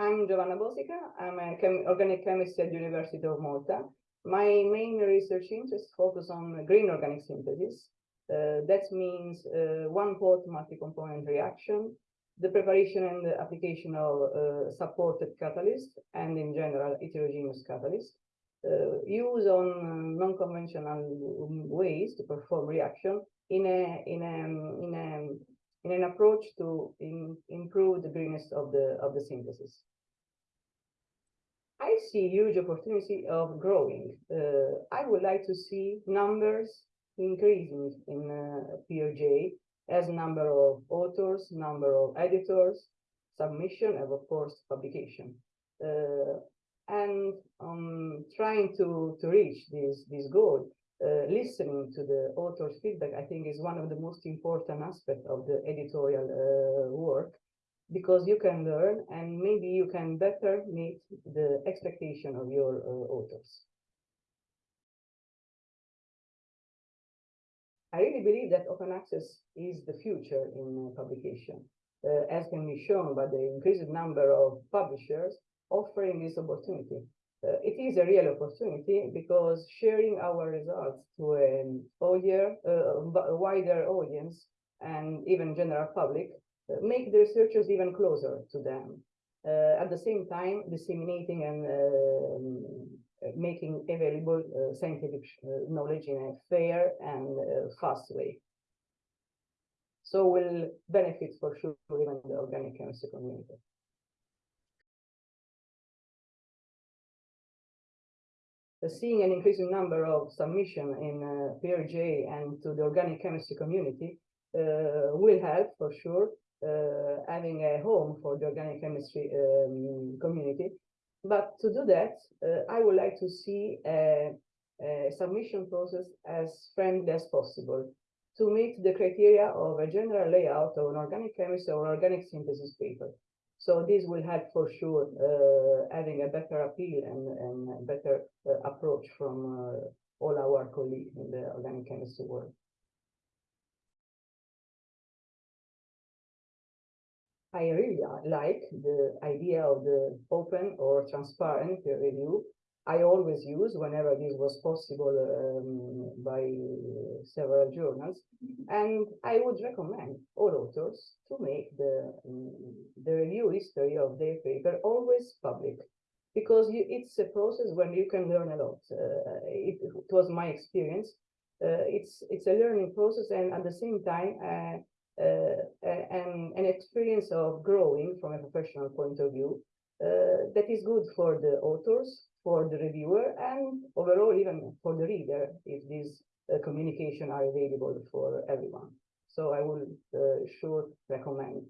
I'm Giovanna Bosica. I'm a chem organic chemist at University of Malta. My main research interests focus on green organic synthesis. Uh, that means uh, one-pot multi-component reaction, the preparation and the application of uh, supported catalyst, and in general, heterogeneous catalyst. Uh, use on non-conventional ways to perform reaction in a in a in a in an approach to in, improve the greenness of the of the synthesis. I see huge opportunity of growing. Uh, I would like to see numbers increasing in uh, as number of authors, number of editors, submission, and of course publication. Uh, and um, trying to, to reach this, this goal, uh, listening to the author's feedback, I think is one of the most important aspects of the editorial uh, work because you can learn and maybe you can better meet the expectation of your uh, authors. I really believe that open access is the future in uh, publication, uh, as can be shown by the increased number of publishers offering this opportunity. Uh, it is a real opportunity because sharing our results to an audience, uh, a wider audience and even general public make the researchers even closer to them. Uh, at the same time, disseminating and uh, making available uh, scientific knowledge in a fair and fast way. So we'll benefit for sure even the organic chemistry community. Seeing an increasing number of submission in uh, PeerJ and to the organic chemistry community uh, will help for sure uh, having a home for the organic chemistry um, community. But to do that, uh, I would like to see a, a submission process as friendly as possible to meet the criteria of a general layout of an organic chemistry or organic synthesis paper. So this will help for sure uh, having a better appeal and, and better uh, approach from uh, all our colleagues in the organic chemistry world. I really like the idea of the open or transparent peer review. I always use whenever this was possible um, by several journals. And I would recommend all authors to make the, um, the review history of their paper always public because you, it's a process when you can learn a lot. Uh, it, it, was my experience. Uh, it's it's a learning process and at the same time uh, uh, and an experience of growing from a professional point of view that is good for the authors, for the reviewer, and overall even for the reader if these uh, communication are available for everyone. So I will sure recommend.